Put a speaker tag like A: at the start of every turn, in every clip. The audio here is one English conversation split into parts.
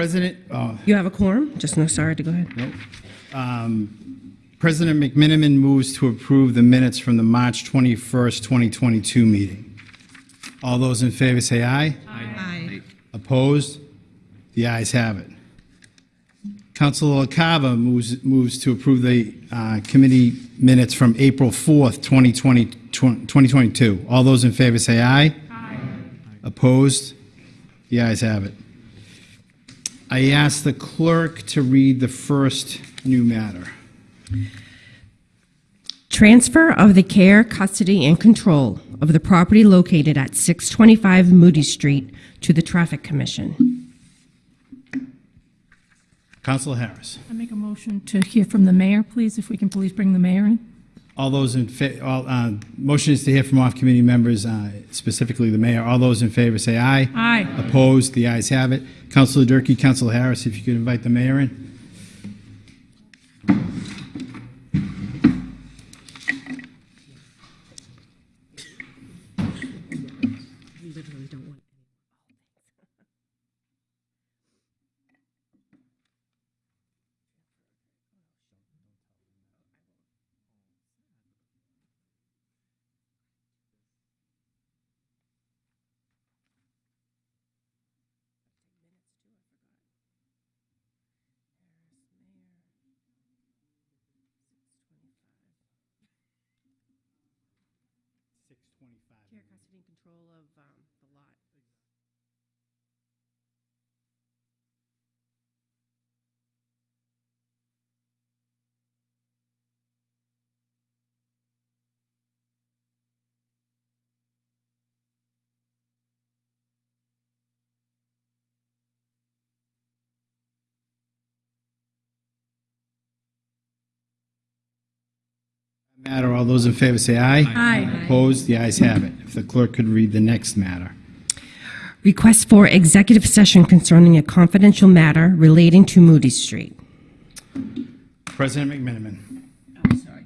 A: President, oh,
B: You have a quorum? Just no, sorry to go ahead.
A: nope. Um, President McMenamin moves to approve the minutes from the March 21st, 2022 meeting. All those in favor say aye.
B: Aye.
A: Opposed? The ayes have it. Councilor LaCava moves, moves to approve the uh, committee minutes from April 4th, 2020, 2022. All those in favor say aye. Aye. Opposed? The ayes have it. I ask the clerk to read the first new matter.
B: Transfer of the care, custody, and control of the property located at 625 Moody Street to the Traffic Commission.
A: Councilor Harris.
C: I make a motion to hear from the mayor, please, if we can please bring the mayor in.
A: All those in, fa- all, uh, motion is to hear from off-committee members, uh, specifically the mayor. All those in favor say aye.
C: Aye.
A: Opposed? The ayes have it. Councilor Durkee, Councilor Harris, if you could invite the mayor in.
B: Care, custody, and control of the
A: Matter, all those in favor say aye.
C: Aye.
A: Opposed? The ayes have it. If the clerk could read the next matter.
B: Request for executive session concerning a confidential matter relating to Moody Street.
A: President McMenamin.
D: Sorry,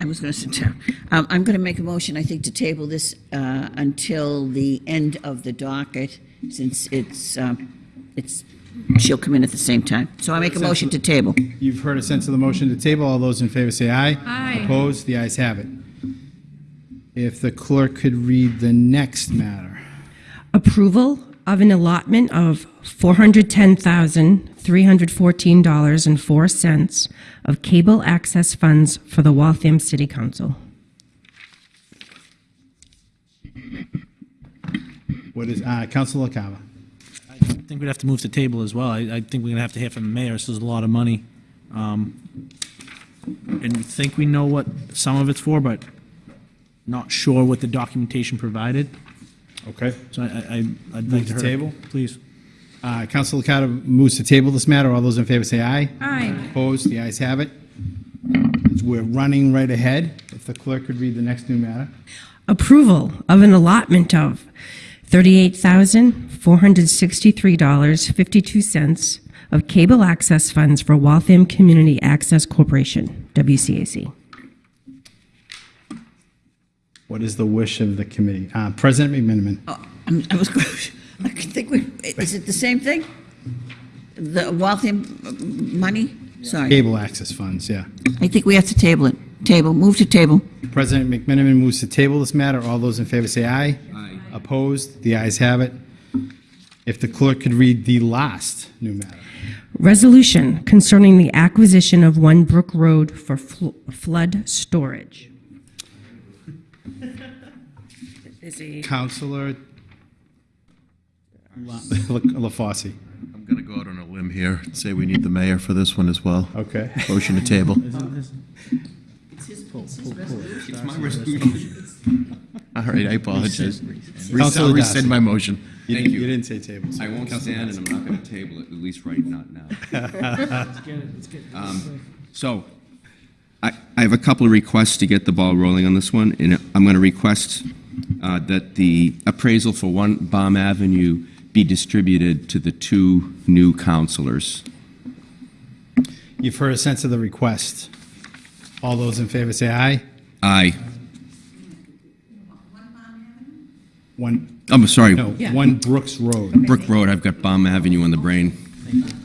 D: I was going to sit down. Um, I'm going to make a motion, I think, to table this uh, until the end of the docket, since it's, um, it's, she'll come in at the same time. So I make a motion to table.
A: You've heard a sense of the motion to table. All those in favor say aye.
C: Aye.
A: Opposed? The ayes have it. If the clerk could read the next matter.
B: Approval of an allotment of $410,314.04 of cable access funds for the Waltham City Council.
A: What is, uh, Councilor LaCava.
E: I think we'd have to move the table as well. I, I think we're gonna have to hear from the mayor. This is a lot of money. Um, and we think we know what some of it's for, but not sure what the documentation provided.
A: Okay.
E: So I, I, I'd
A: Move
E: like
A: to
E: to. hear-
A: table?
E: Please.
A: Uh, Councilor LaCava moves to table this matter. All those in favor say aye.
C: Aye.
A: Opposed? The ayes have it. We're running right ahead. If the clerk could read the next new matter.
B: Approval of an allotment of $38,463.52 of cable access funds for Waltham Community Access Corporation, WCAC.
A: What is the wish of the committee? Uh, President McMenamin.
D: Oh, I'm- was, going I think we, is it the same thing? The Waltham money? Sorry.
A: Cable access funds, yeah.
D: I think we have to table it. Table, move to table.
A: President McMenamin moves to table this matter. All those in favor say aye. Aye. Opposed? The ayes have it. If the clerk could read the last new matter.
B: Resolution concerning the acquisition of One Brook Road for fl- flood storage. Is a
A: Counselor La- LaFosse.
F: I'm going to go out on a limb here and say we need the mayor for this one as well.
A: Okay.
F: Motion to table. It's his pulse. It's my resolution. All right, I apologize.
A: Counselor
F: I'll rescind
A: Darcy.
F: my motion.
A: You
G: Thank
A: didn't-
G: you.
A: You didn't say table. so
G: I won't
A: Counselor
G: stand, and I'm not going to table it, at least right not now. Um, So, I, I have a couple of requests to get the ball rolling on this one, and I'm going to request uh, that the appraisal for One Bomb Avenue be distributed to the two new counselors.
A: You've heard a sense of the request. All those in favor say aye.
G: Aye.
A: One,
G: I'm sorry,
A: no, one Brooks Road.
G: Brook Road, I've got Bomb Avenue on the brain.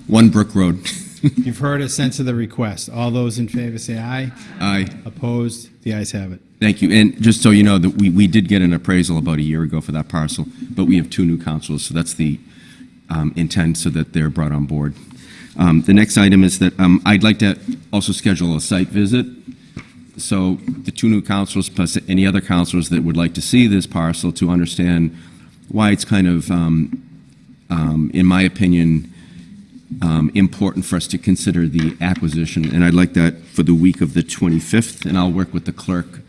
G: One Brook Road.
A: You've heard a sense of the request. All those in favor say aye.
G: Aye.
A: Opposed? The ayes have it.
G: Thank you. And just so you know, that we, we did get an appraisal about a year ago for that parcel, but we have two new councils, so that's the um, intent, so that they're brought on board. Um, The next item is that um, I'd like to also schedule a site visit. So the two new councils, plus any other councils that would like to see this parcel to understand why it's kind of, um, um, in my opinion, um, important for us to consider the acquisition, and I'd like that for the week of the 25th, and I'll work with the clerk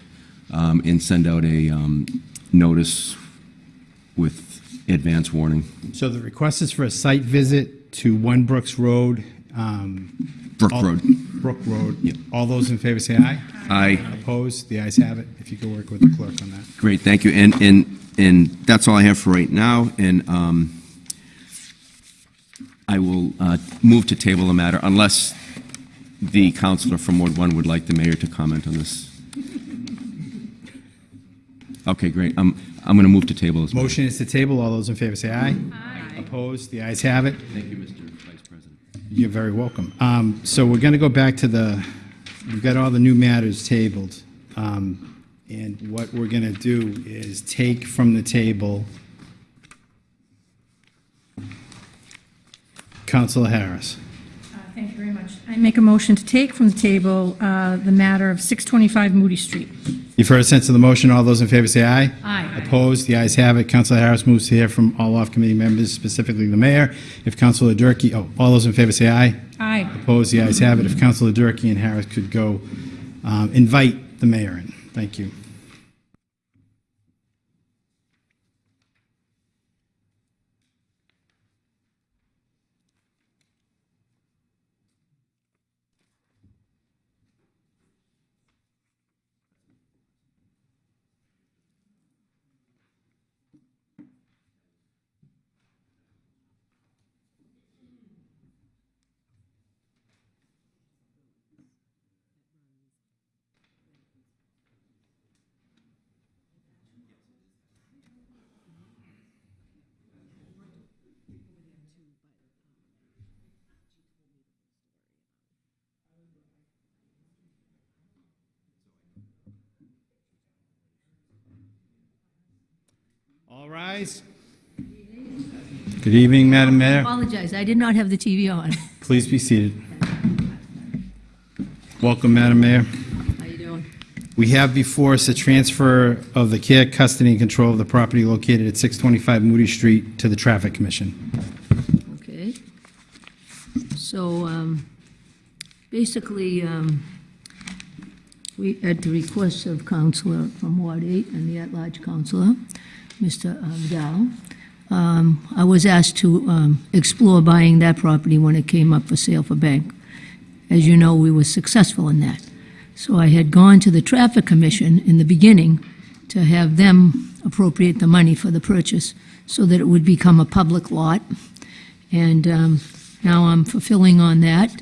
G: um, and send out a um, notice with advance warning.
A: So the request is for a site visit to One Brooks Road. Um,
G: Brook
A: all-
G: Road.
A: Brook Road. All those in favor say aye.
G: Aye.
A: Opposed? The ayes have it. If you could work with the clerk on that.
G: Great, thank you. And, and, and that's all I have for right now, and um, I will uh, move to table the matter unless the counselor from Ward 1 would like the mayor to comment on this. Okay, great. I'm, I'm going to move to table this.
A: Motion is to table. All those in favor say aye. Aye. Opposed? The ayes have it.
G: Thank you, Mr.
A: You're very welcome. Um, So we're going to go back to the, we've got all the new matters tabled. Um, And what we're going to do is take from the table Counselor Harris.
C: Thank you very much. I make a motion to take from the table uh, the matter of 625 Moody Street.
A: You've heard a sense of the motion. All those in favor say aye.
C: Aye.
A: Opposed? The ayes have it. Counselor Harris moves to hear from all off-committee members, specifically the mayor. If Counselor Durkee, oh, all those in favor say aye.
C: Aye.
A: Opposed? The ayes have it. If Counselor Durkee and Harris could go um, invite the mayor in. Thank you. All rise. Good evening, Madam Mayor.
H: Apologize, I did not have the TV on.
A: Please be seated. Welcome, Madam Mayor.
H: How you doing?
A: We have before us a transfer of the care, custody, and control of the property located at 625 Moody Street to the Traffic Commission.
H: Okay. So, um, basically, um, we, at the request of Counselor from Ward 8 and the at-large Counselor, Mr. Vidal, um, I was asked to um, explore buying that property when it came up for sale for bank. As you know, we were successful in that. So I had gone to the Traffic Commission in the beginning to have them appropriate the money for the purchase so that it would become a public lot. And um, now I'm fulfilling on that,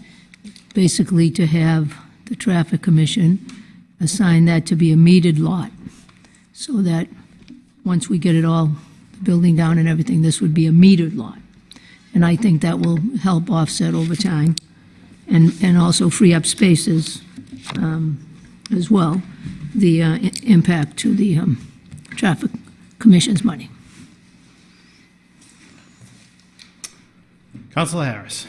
H: basically to have the Traffic Commission assign that to be a metered lot, so that once we get it all, the building down and everything, this would be a metered lot. And I think that will help offset over time and, and also free up spaces um, as well, the uh, impact to the um, Traffic Commission's money.
A: Councilor Harris.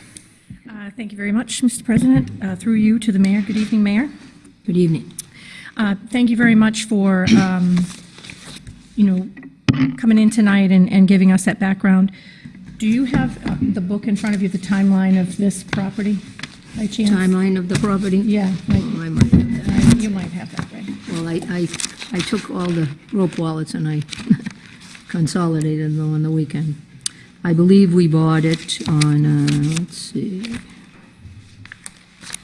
C: Uh, Thank you very much, Mr. President. Uh, Through you to the mayor. Good evening, Mayor.
H: Good evening.
C: Uh, Thank you very much for, um, you know, coming in tonight and and giving us that background. Do you have uh, the book in front of you, the timeline of this property, by chance?
H: Timeline of the property?
C: Yeah, like,
H: Oh, I might have that.
C: you might have that, right?
H: Well, I, I, I took all the rope wallets and I consolidated them on the weekend. I believe we bought it on, uh, let's see.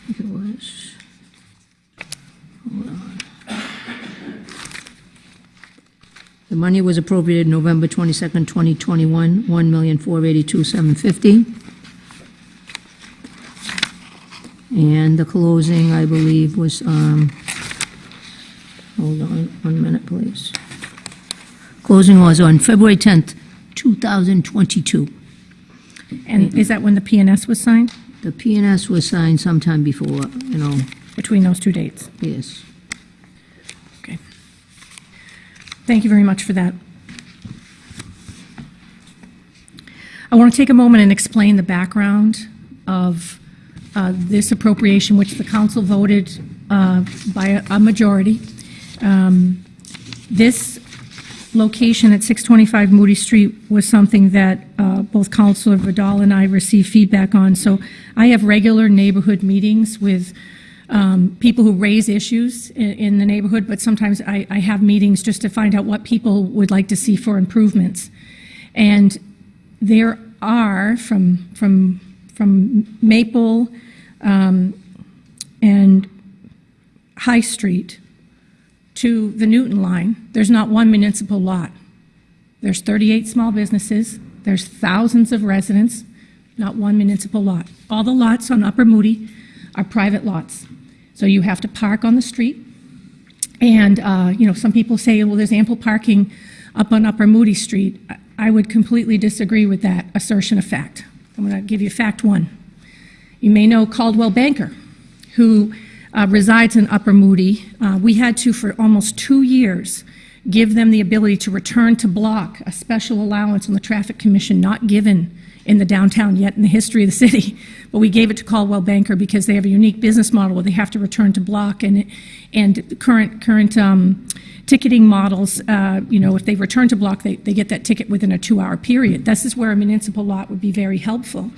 H: It was, hold on. The money was appropriated November 22nd, 2021, 1,482,750. And the closing, I believe, was, um, Hold on, one minute, please. Closing was on February 10th, 2022.
C: And is that when the PNS was signed,
H: The PNS was signed sometime before, you know,
C: between those two dates?
H: yes.
C: Okay. Thank you very much for that. I want to take a moment and explain the background of uh, this appropriation, which the council voted uh, by a- a majority. Um, This location at 625 Moody Street was something that uh, both Councilor Vidal and I received feedback on. So I have regular neighborhood meetings with um, people who raise issues i- in the neighborhood, but sometimes I I have meetings just to find out what people would like to see for improvements. And there are, from, from, from Maple um, and High Street to the Newton line, there's not one municipal lot. There's 38 small businesses, there's thousands of residents, not one municipal lot. All the lots on Upper Moody are private lots. So you have to park on the street, and, uh, you know, some people say, well, there's ample parking up on Upper Moody Street. I- would completely disagree with that assertion of fact. I'm going to give you fact one. You may know Coldwell Banker, who uh, resides in Upper Moody. Uh, We had to, for almost two years, give them the ability to return to block, a special allowance on the Traffic Commission not given in the downtown yet in the history of the city. But we gave it to Coldwell Banker because they have a unique business model where they have to return to block and, and current, current um, ticketing models, uh, you know, if they return to block, they, they get that ticket within a two-hour period. This is where a municipal lot would be very helpful.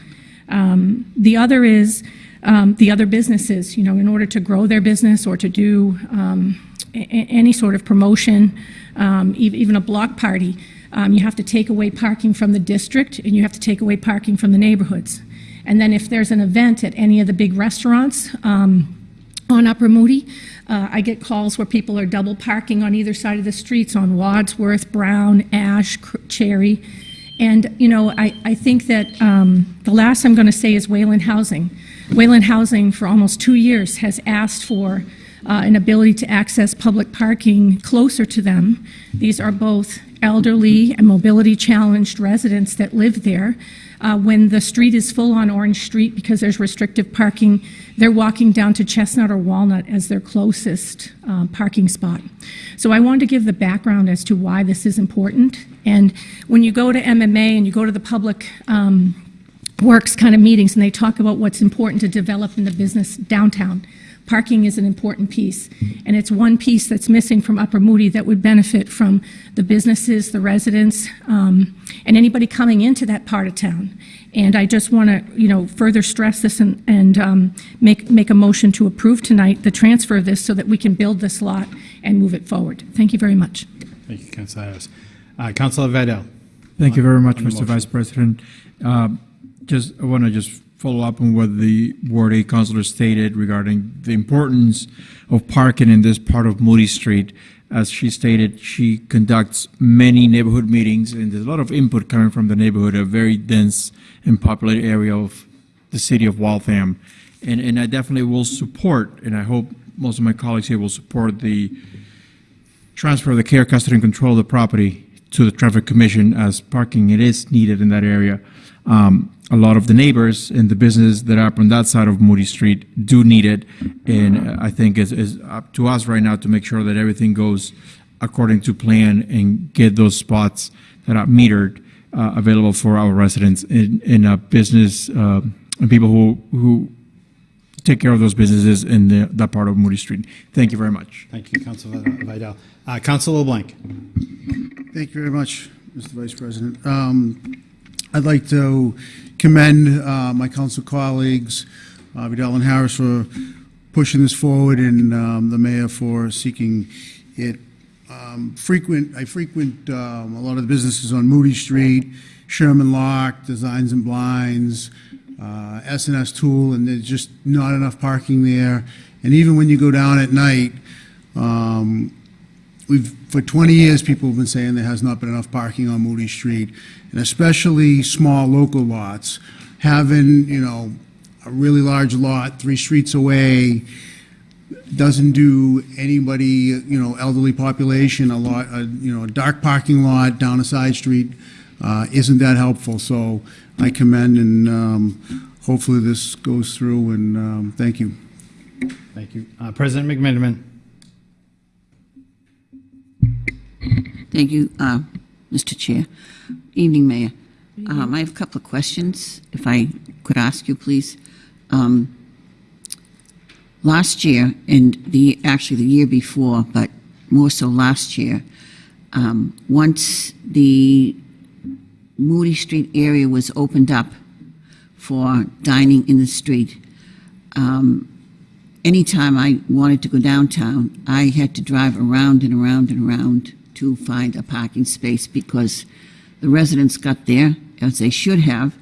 C: Um, The other is, um, the other businesses, you know, in order to grow their business or to do um, any sort of promotion, um, ev- even a block party, um, you have to take away parking from the district and you have to take away parking from the neighborhoods. And then if there's an event at any of the big restaurants, um, on Upper Moody. Uh, I get calls where people are double parking on either side of the streets on Wadsworth, Brown, Ash, Cherry. And, you know, I, I think that um, the last I'm going to say is Wayland Housing. Wayland Housing, for almost two years, has asked for uh, an ability to access public parking closer to them. These are both elderly and mobility-challenged residents that live there. Uh, When the street is full on Orange Street because there's restrictive parking, they're walking down to Chestnut or Walnut as their closest um, parking spot. So I wanted to give the background as to why this is important. And when you go to MMA and you go to the public um, works kind of meetings, and they talk about what's important to develop in the business downtown. Parking is an important piece, and it's one piece that's missing from Upper Moody that would benefit from the businesses, the residents, um, and anybody coming into that part of town. And I just want to, you know, further stress this and, and um, make, make a motion to approve tonight the transfer of this so that we can build this lot and move it forward. Thank you very much.
A: Thank you, Councilor Harris. Uh, Councilor Vidal.
I: Thank you very much, Mr.
A: motion.
I: Vice President. Um, Just, I want to just follow up on what the Ward 8 councilor stated regarding the importance of parking in this part of Moody Street. As she stated, she conducts many neighborhood meetings, and there's a lot of input coming from the neighborhood, a very dense and populated area of the city of Waltham. And, and I definitely will support, and I hope most of my colleagues here will support the transfer of the care, custody, and control of the property to the Traffic Commission as parking, it is needed in that area. Um, A lot of the neighbors and the business that are on that side of Moody Street do need it, and I think it's, it's up to us right now to make sure that everything goes according to plan and get those spots that are metered uh, available for our residents in, in a business, uh, and people who, who take care of those businesses in the, that part of Moody Street. Thank you very much.
A: Thank you, Councilor Vidal. Uh, Councilor LeBlanc.
J: Thank you very much, Mr. Vice President. Um, I'd like to commend uh, my council colleagues, uh, Vidal and Harris, for pushing this forward, and um, the mayor for seeking it. Um, Frequent, I frequent um, a lot of the businesses on Moody Street, Sherman Lock, Designs and Blinds, uh, S and S Tool, and there's just not enough parking there. And even when you go down at night, um, we've, for 20 years, people have been saying there has not been enough parking on Moody Street, and especially small local lots. Having, you know, a really large lot three streets away doesn't do anybody, you know, elderly population, a lot, a, you know, a dark parking lot down a side street uh, isn't that helpful. So I commend, and um, hopefully this goes through, and um, thank you.
A: Thank you. Uh, President McMenamin.
D: Thank you, uh, Mr. Chair. Evening, Mayor. Um, I have a couple of questions, if I could ask you, please. Um, Last year, and the, actually the year before, but more so last year, um, once the Moody Street area was opened up for dining in the street, um, anytime I wanted to go downtown, I had to drive around and around and around to find a parking space because the residents got there, as they should have,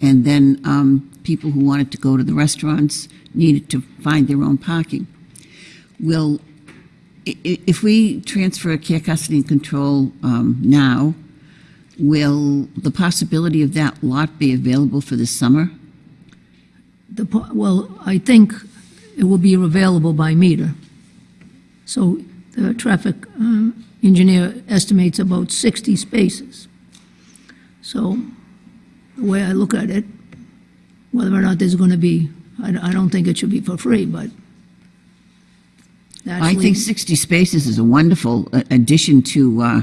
D: and then um, people who wanted to go to the restaurants needed to find their own parking. Will, if we transfer care, custody, and control um, now, will the possibility of that lot be available for this summer?
H: The, well, I think it will be available by meter. So the traffic uh, engineer estimates about 60 spaces. So the way I look at it, whether or not there's going to be, I I don't think it should be for free, but
D: I think 60 spaces is a wonderful addition to, uh,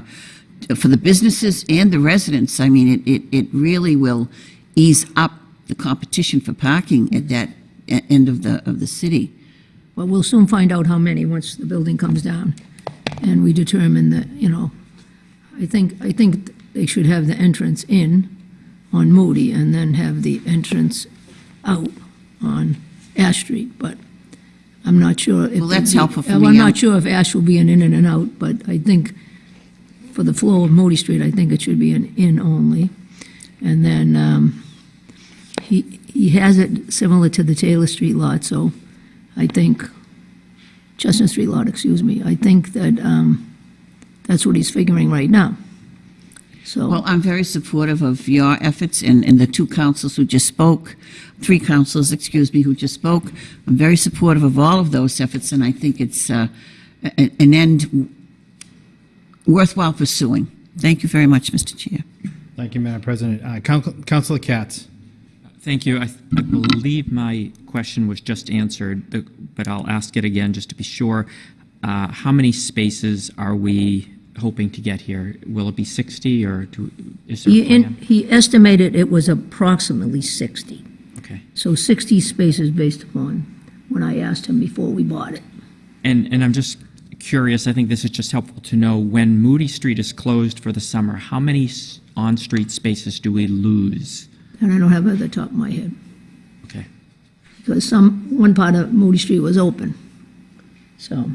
D: for the businesses and the residents. I mean, it, it, it really will ease up the competition for parking at that e- end of the, of the city.
H: Well, we'll soon find out how many, once the building comes down, and we determine that, you know, I think, I think they should have the entrance in on Moody, and then have the entrance out on Ash Street, but I'm not sure. if
D: Well, that's
H: the-
D: helpful for
H: I'm
D: me. I'm-
H: not sure if Ash will be an in and an out, but I think for the flow of Moody Street, I think it should be an in only. And then, um, he, he has it similar to the Taylor Street lot, so I think, Chestnut Street lot, excuse me, I think that um, that's what he's figuring right now. So,
D: Well, I'm very supportive of your efforts and, and the two councils who just spoke, three councils, excuse me, who just spoke. I'm very supportive of all of those efforts, and I think it's uh, a- an end worthwhile pursuing. Thank you very much, Mr. Chair.
A: Thank you, Madam President. Uh, Coun- Councilor Katz.
K: Thank you. I, I believe my question was just answered, but, but I'll ask it again just to be sure. Uh, how many spaces are we hoping to get here? Will it be 60 or do, is there
H: he,
K: a
H: in-
K: plan?
H: he estimated it was approximately 60.
K: Okay.
H: So 60 spaces based upon when I asked him before we bought it.
K: And, and I'm just curious, I think this is just helpful to know, when Moody Street is closed for the summer, how many on-street spaces do we lose?
H: And I don't have it at the top of my head.
K: Okay.
H: because some, one part of Moody Street was open. So,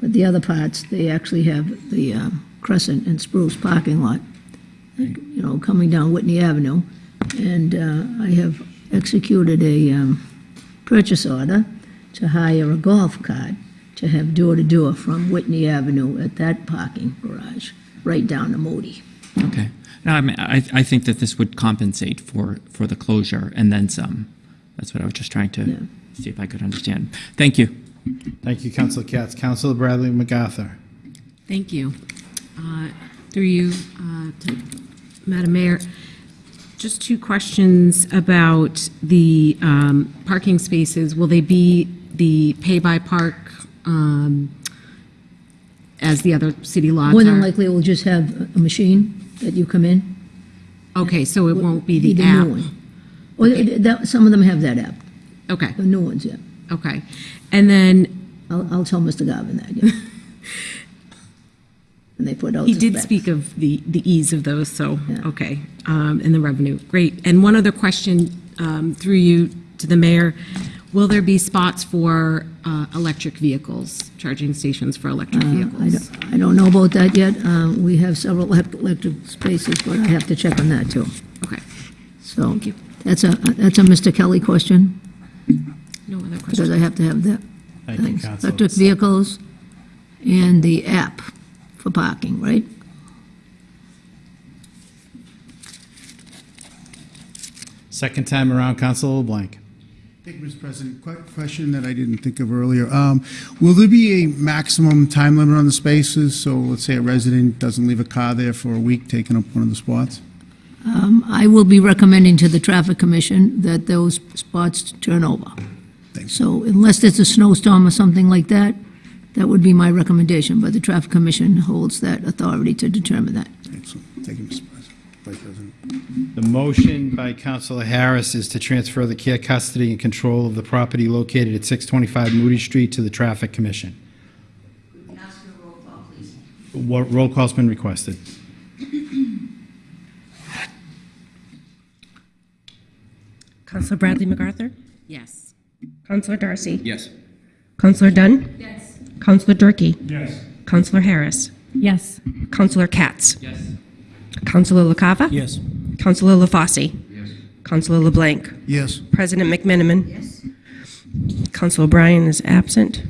H: but the other parts, they actually have the uh, Crescent and Spruce parking lot, like, you know, coming down Whitney Avenue. And uh, I have executed a um, purchase order to hire a golf cart to have door-to-door from Whitney Avenue at that parking garage, right down to Moody.
K: Okay. No, I mean, I, I think that this would compensate for, for the closure and then some. That's what I was just trying
H: Yeah.
K: to see if I could understand. Thank you.
A: Thank you, Councilor Katz. Councilor Bradley MacArthur.
L: Thank you. Uh, Through you, uh, to Madam Mayor, just two questions about the um, parking spaces. Will they be the pay-by-park um, as the other city lots
H: More than
L: are?
H: likely, we'll just have a machine that you come in.
L: Okay, so it won't be
H: Be
L: the
H: new
L: app?
H: one. Well, it- that, some of them have that app,
L: Okay,
H: the new ones, yeah.
L: Okay. And then,
H: I'll, I'll tell Mr. Garvin that, yeah. And they put out
L: he did speak of the, the ease of those, so,
H: Yeah.
L: okay, um, and the revenue, great. And one other question um, through you to the mayor, will there be spots for uh, electric vehicles, charging stations for electric
H: Uh, I
L: vehicles?
H: don't, I don't know about that yet. Um, we have several elec- electric spaces, but I have to check on that too.
L: Okay,
H: So.
L: Thank you.
H: That's a, that's a Mr. Kelly question,
L: no other
H: because
L: questions?
H: I have to have that.
A: Thank you,
H: things.
A: Councilor.
H: Electric vehicles and the app for parking, right?
A: Second time around, Councilor LeBlanc.
J: Thank you, Mr. President. Quick question that I didn't think of earlier. Um, Will there be a maximum time limit on the spaces? So let's say a resident doesn't leave a car there for a week, taking up one of the spots?
H: Um, I will be recommending to the Traffic Commission that those spots turn over. So unless there's a snowstorm or something like that, that would be my recommendation, but the Traffic Commission holds that authority to determine that.
J: Excellent. Thank you, Mr. President, Vice President.
A: The motion by Councilor Harris is to transfer the care, custody, and control of the property located at 625 Moody Street to the Traffic Commission. We ask for a roll call, please. What roll call's been requested?
B: Councilor Bradley MacArthur?
L: Yes.
B: Counselor Darcy?
G: Yes.
B: Counselor Dunn? Yes. Counselor Durkee? Yes. Counselor Harris?
C: Yes.
B: Counselor Katz?
K: Yes.
B: Counselor LaCava?
E: Yes.
B: Counselor LaFosse? Yes. Counselor LeBlanc?
J: Yes.
B: President McMenamin? Yes. Counselor O'Brien is absent.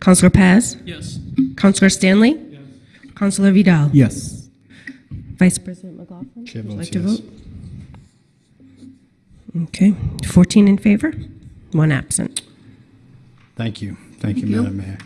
B: Counselor Paz?
E: Yes.
B: Counselor Stanley? Yes. Counselor Vidal?
I: Yes.
B: Vice President McLaughlin?
A: Chair
B: would
A: votes
B: like to vote? Okay, 14 in favor, one absent.
A: Thank you. Thank you,
H: Thank you.
A: Madam Mayor.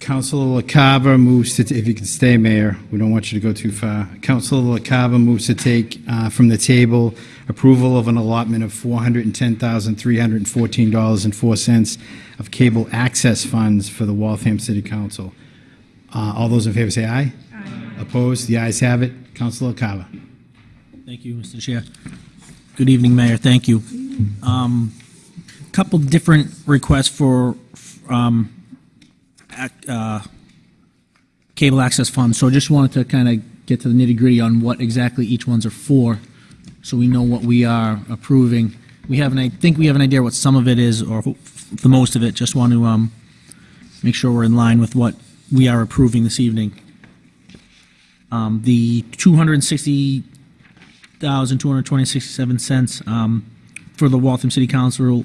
A: Councilor LaCava moves to, if you can stay, Mayor, we don't want you to go too far. Councilor LaCava moves to take uh, from the table approval of an allotment of $410,314.04 of cable access funds for the Waltham City Council. Uh, All those in favor say aye. Aye. Opposed? The ayes have it. Councilor LaCava.
E: Thank you, Mr. Chair. Good evening, Mayor. Thank you. Um, Couple different requests for um, uh, cable access funds, so I just wanted to kind of get to the nitty-gritty on what exactly each ones are for, so we know what we are approving. We have an, I think we have an idea what some of it is, or the most of it, just want to um, make sure we're in line with what we are approving this evening. Um, The 260 thousand two hundred twenty sixty-seven cents um, for the Waltham City Council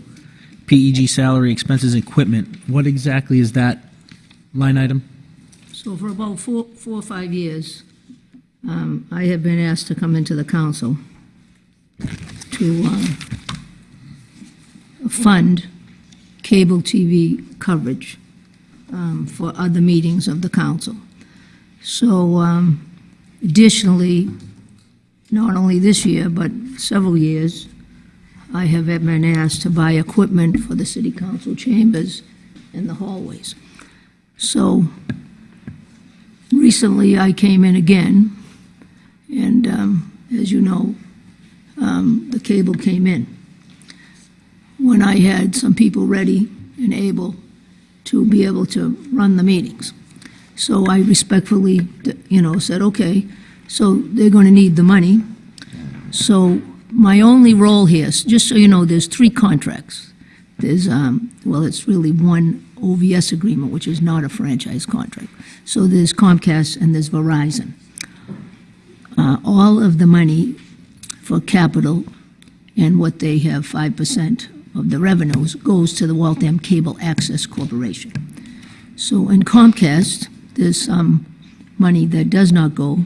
E: PEG salary expenses equipment. What exactly is that line item?
H: So for about four, four or five years, um, I have been asked to come into the council to, um, fund cable TV coverage, um, for other meetings of the council. So, um, additionally, not only this year, but several years, I have ever been asked to buy equipment for the city council chambers and the hallways. So recently, I came in again, and um, as you know, um, the cable came in. When I had some people ready and able to be able to run the meetings. So I respectfully, you know, said, okay, so they're going to need the money. So my only role here, just so you know, there's three contracts. There's, um, well, it's really one OVS agreement, which is not a franchise contract. So there's Comcast and there's Verizon. Uh, all of the money for capital and what they have 5% of the revenues goes to the Waltham Cable Access Corporation. So in Comcast, there's some money that does not go.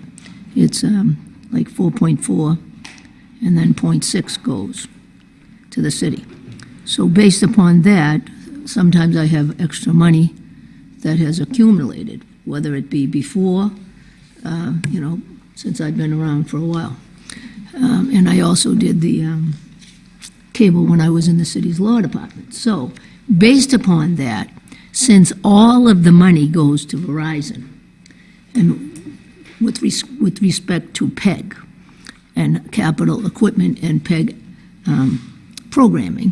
H: It's um, like 4.4, and then .6 goes to the city. So based upon that, sometimes I have extra money that has accumulated, whether it be before, uh, you know, since I've been around for a while. Um, And I also did the um, cable when I was in the city's law department. So, based upon that, since all of the money goes to Verizon, and with, res- with respect to PEG and capital equipment and PEG um, programming,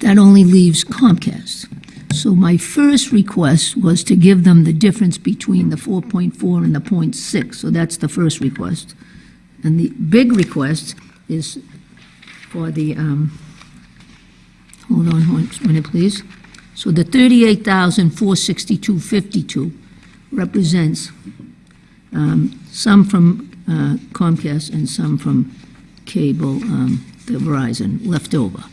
H: that only leaves Comcast. So my first request was to give them the difference between the 4.4 and the .6, so that's the first request. And the big request is for the, um, hold on one minute, please. So the 38,462.52 represents um, some from uh, Comcast and some from cable, um, the Verizon, left over.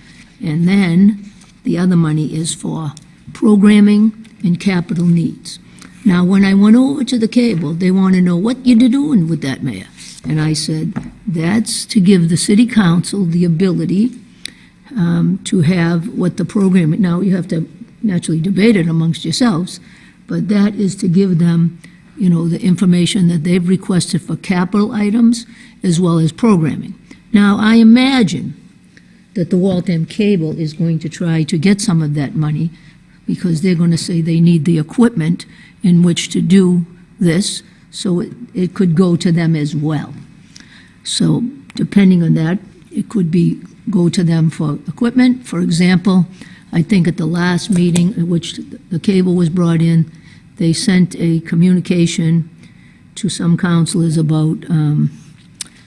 H: And then the other money is for programming and capital needs. Now, when I went over to the cable, they want to know what you're doing with that, Mayor. And I said, that's to give the city council the ability um, to have what the program, now you have to naturally debate it amongst yourselves, but that is to give them you know, the information that they've requested for capital items as well as programming. Now, I imagine that the Waltham Cable is going to try to get some of that money because they're going to say they need the equipment in which to do this, so it, it could go to them as well. So depending on that, it could be, go to them for equipment. For example, I think at the last meeting at which the cable was brought in, they sent a communication to some counselors about um,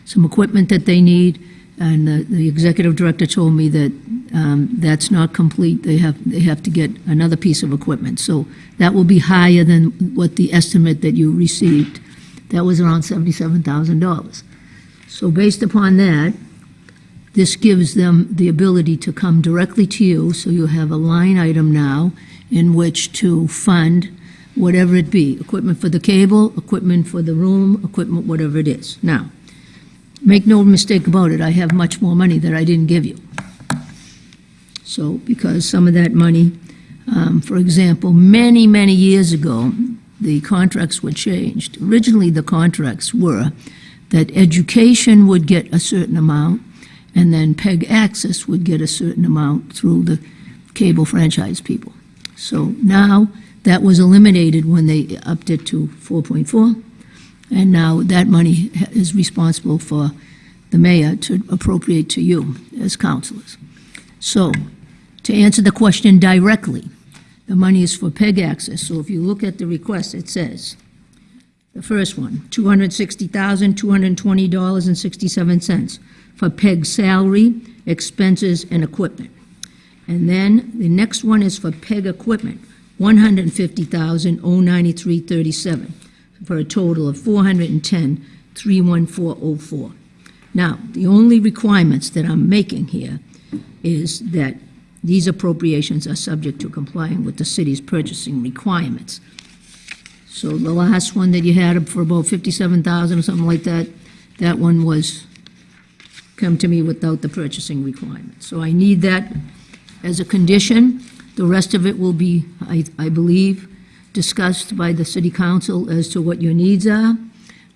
H: some equipment that they need, and the, the executive director told me that um, that's not complete. They have, they have to get another piece of equipment. So that will be higher than what the estimate that you received. That was around $77,000. So based upon that, this gives them the ability to come directly to you, so you have a line item now in which to fund whatever it be, equipment for the cable, equipment for the room, equipment, whatever it is. Now, make no mistake about it, I have much more money that I didn't give you. So, because some of that money, um, for example, many, many years ago, the contracts were changed. Originally, the contracts were that education would get a certain amount, and then PEG Access would get a certain amount through the cable franchise people. So now, that was eliminated when they upped it to 4.4, and now that money is responsible for the mayor to appropriate to you as councilors. So, to answer the question directly, the money is for PEG access, so if you look at the request, it says, the first one, $260,220.67 for PEG salary, expenses, and equipment. And then the next one is for PEG equipment, $150,093.37, for a total of $410,314.04. Now, the only requirements that I'm making here is that these appropriations are subject to complying with the city's purchasing requirements. So the last one that you had for about 57,000 or something like that, that one was come to me without the purchasing requirement. So I need that as a condition. The rest of it will be, I, I believe, discussed by the city council as to what your needs are.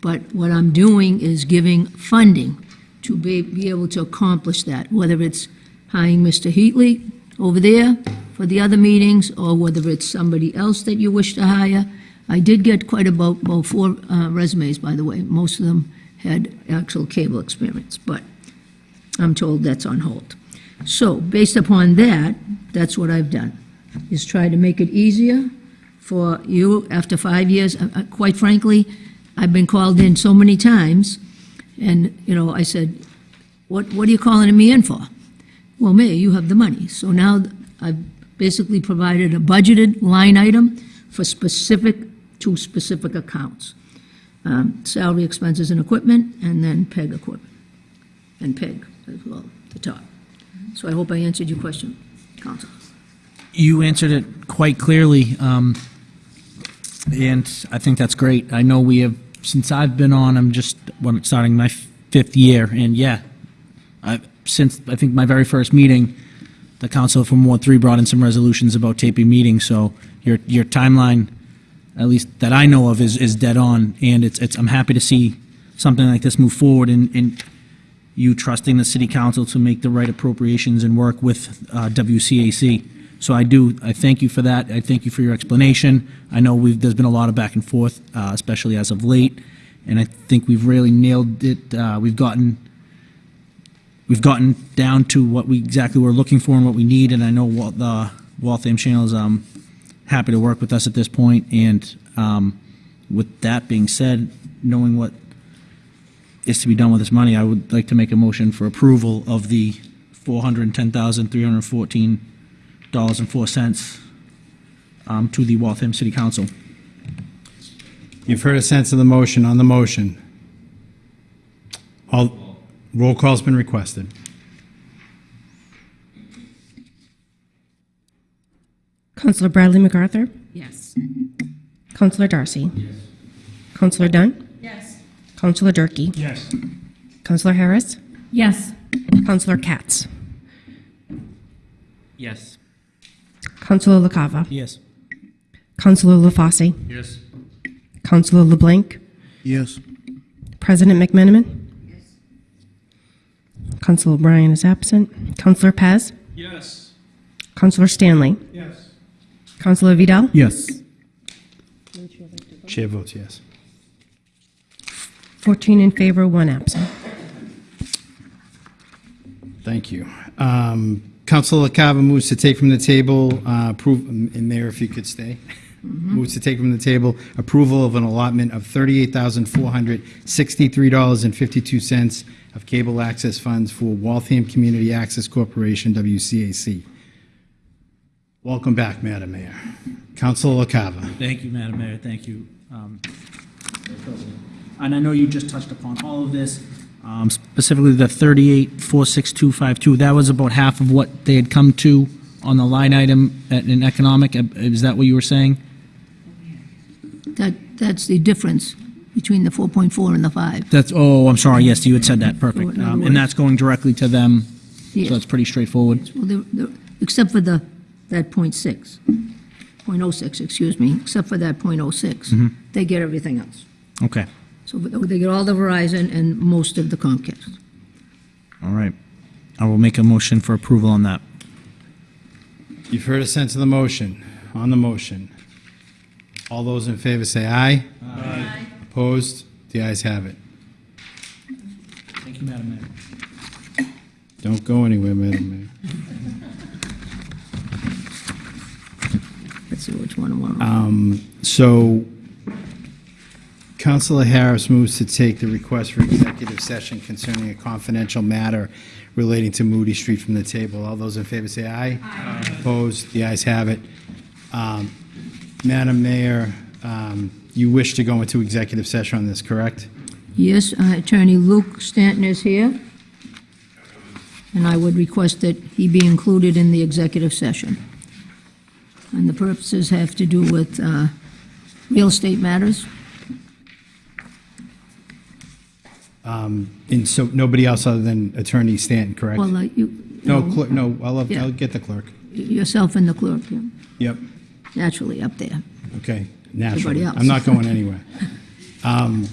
H: But what I'm doing is giving funding to be, be able to accomplish that, whether it's hiring Mr. Heatley over there for the other meetings, or whether it's somebody else that you wish to hire. I did get quite about, about four uh, resumes, by the way. Most of them had actual cable experience, but I'm told that's on hold. So, based upon that, that's what I've done, is try to make it easier for you after five years. Uh, uh, Quite frankly, I've been called in so many times, and, you know, I said, what, what are you calling me in for? Well, Mayor, you have the money. So now I've basically provided a budgeted line item for specific, to specific accounts. Um, Salary, expenses, and equipment, and then PEG equipment, and PEG as well, the top. So I hope I answered your question, Council.
E: You answered it quite clearly, um, and I think that's great. I know we have, since I've been on, I'm just well, starting my fifth year, and yeah, I, since I think my very first meeting, the council from Ward Three brought in some resolutions about taping meetings. So your your timeline, at least that I know of, is is dead on, and it's it's. I'm happy to see something like this move forward, and and you trusting the city council to make the right appropriations and work with uh, WCAC. So I do, I thank you for that. I thank you for your explanation. I know we've, there's been a lot of back and forth, uh, especially as of late, and I think we've really nailed it. Uh, We've gotten, we've gotten down to what we exactly were looking for and what we need, and I know what the Waltham Channel is um, happy to work with us at this point. And um, with that being said, knowing what is to be done with this money, I would like to make a motion for approval of the $410,314.04 um, to the Waltham City Council.
A: You've heard a sense of the motion on the motion. All, roll call's been requested.
B: Counselor Bradley MacArthur?
L: Yes.
B: Counselor Darcy? Yes. Counselor Dunn?
L: Yes.
B: Counselor Durkee?
I: Yes.
B: Counselor Harris?
C: Yes.
B: Counselor Katz?
K: Yes.
B: Counselor LaCava?
E: Yes.
B: Counselor LaFosse?
I: Yes.
B: Counselor LeBlanc?
J: Yes.
B: President McMenamin? Counselor O'Brien is absent. Counselor Paz?
E: Yes.
B: Counselor Stanley?
E: Yes.
B: Counselor Vidal?
I: Yes.
A: Chair votes yes.
B: 14 in favor, one absent.
A: Thank you. Um, Counselor LaCava moves to take from the table, uh, approve, and Mayor, if you could stay, moves to take from the table approval of an allotment of $38,463.52 of cable access funds for Waltham Community Access Corporation, WCAC. Welcome back, Madam Mayor. Councilor LaCava.
E: Thank you, Madam Mayor, thank you. um, And I know you just touched upon all of this, um, specifically the 38,46252, that was about half of what they had come to on the line item at- in economic, is that what you were saying?
H: That, that's the difference between the 4.4 and the 5.
E: That's, oh, I'm sorry, yes, you had said that, perfect. Um, And that's going directly to them,
H: Yes.
E: so that's pretty straightforward.
H: Well, they're- they're- except for the, that .6, .06, excuse me, except for that .06. They get everything else.
E: Okay,
H: So they get all the Verizon and most of the Comcast.
E: all right. I will make a motion for approval on that.
A: You've heard a sense of the motion. On the motion. All those in favor say aye. Aye. Opposed? The ayes have it.
E: Thank you, Madam Mayor.
A: Don't go anywhere, Madam Mayor.
H: Let's see which one I want.
A: Um, So Counselor Harris moves to take the request for executive session concerning a confidential matter relating to Moody Street from the table. All those in favor say aye. Aye. Opposed? The ayes have it. Um, Madam Mayor, um, you wish to go into executive session on this, correct?
H: Yes, uh, Attorney Luke Stanton is here, and I would request that he be included in the executive session. And the purposes have to do with uh, real estate matters.
A: And so nobody else other than Attorney Stanton, correct?
H: Well, uh, you,
A: No, clerk, no, I'll,
H: Yeah.
A: I'll get the clerk.
H: yourself and the clerk, yeah,
A: Yep,
H: naturally up there.
A: okay, naturally.
H: Else.
A: I'm not going anywhere. Um,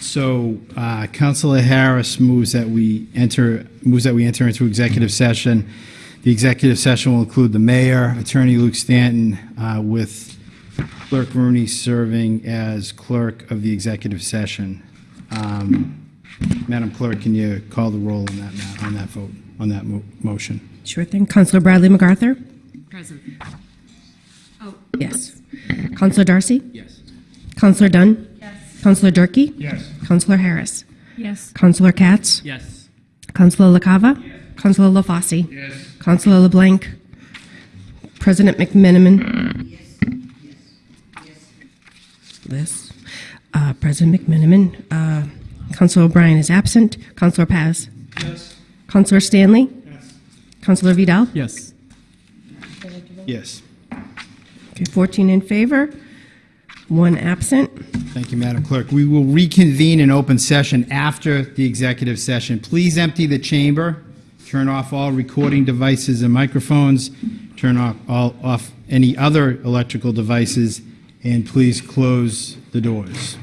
A: So, uh, Counselor Harris moves that we enter, moves that we enter into executive session. The executive session will include the mayor, Attorney Luke Stanton, uh, with Clerk Rooney serving as clerk of the executive session. Um, Madam Clerk, can you call the roll on that, on that vote, on that mo- motion?
B: Sure thing. Counselor Bradley MacArthur?
L: Present.
B: Yes. Counselor Darcy?
G: Yes.
B: Counselor Dunn? Yes. Counselor Durkee? Yes. Counselor Harris?
C: Yes.
B: Counselor Katz?
E: Yes.
B: Counselor LaCava? Yes. Counselor LaFosse? Yes. Counselor LeBlanc? President McMenamin? Yes. Uh, President McMenamin. Uh, Counselor O'Brien is absent. Counselor Paz?
E: Yes.
B: Counselor Stanley? Yes. Counselor Vidal?
E: Yes.
A: Yes.
B: Okay, 14 in favor, one absent.
A: Thank you, Madam Clerk. We will reconvene in open session after the executive session. Please empty the chamber, turn off all recording devices and microphones, turn off all, off any other electrical devices, and please close the doors.